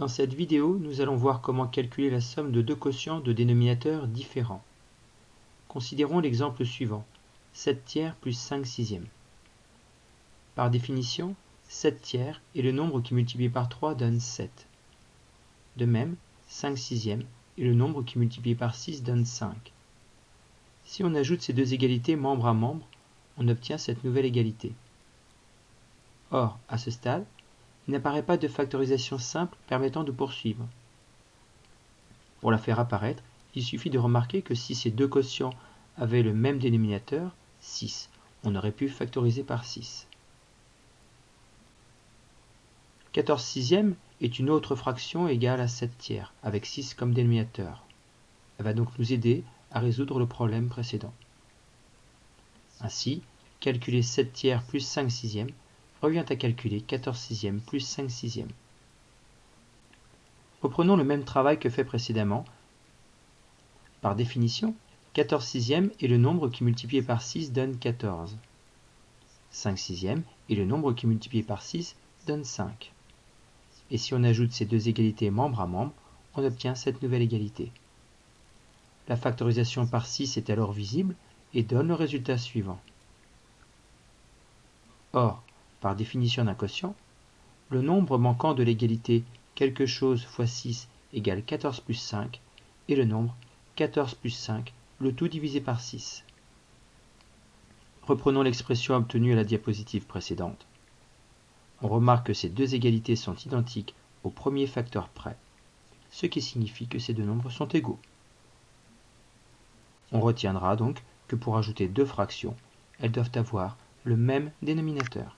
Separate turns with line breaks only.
Dans cette vidéo, nous allons voir comment calculer la somme de deux quotients de dénominateurs différents. Considérons l'exemple suivant, 7 tiers plus 5 sixièmes. Par définition, 7 tiers est le nombre qui multiplié par 3 donne 7. De même, 5 sixièmes est le nombre qui multiplié par 6 donne 5. Si on ajoute ces deux égalités membre à membre, on obtient cette nouvelle égalité. Or, à ce stade, il n'apparaît pas de factorisation simple permettant de poursuivre. Pour la faire apparaître, il suffit de remarquer que si ces deux quotients avaient le même dénominateur, 6, on aurait pu factoriser par 6. 14 sixièmes est une autre fraction égale à 7 tiers, avec 6 comme dénominateur. Elle va donc nous aider à résoudre le problème précédent. Ainsi, calculer 7 tiers plus 5 sixièmes revient à calculer 14 sixièmes plus 5 sixièmes. Reprenons le même travail que fait précédemment. Par définition, 14 sixièmes est le nombre qui multiplié par 6 donne 14. 5 sixièmes est le nombre qui multiplié par 6 donne 5. Et si on ajoute ces deux égalités membre à membre, on obtient cette nouvelle égalité. La factorisation par 6 est alors visible et donne le résultat suivant. Or, par définition d'un quotient, le nombre manquant de l'égalité quelque chose fois 6 égale 14 plus 5 est le nombre 14 plus 5, le tout divisé par 6. Reprenons l'expression obtenue à la diapositive précédente. On remarque que ces deux égalités sont identiques au premier facteur près, ce qui signifie que ces deux nombres sont égaux. On retiendra donc que pour ajouter deux fractions, elles doivent avoir le même dénominateur.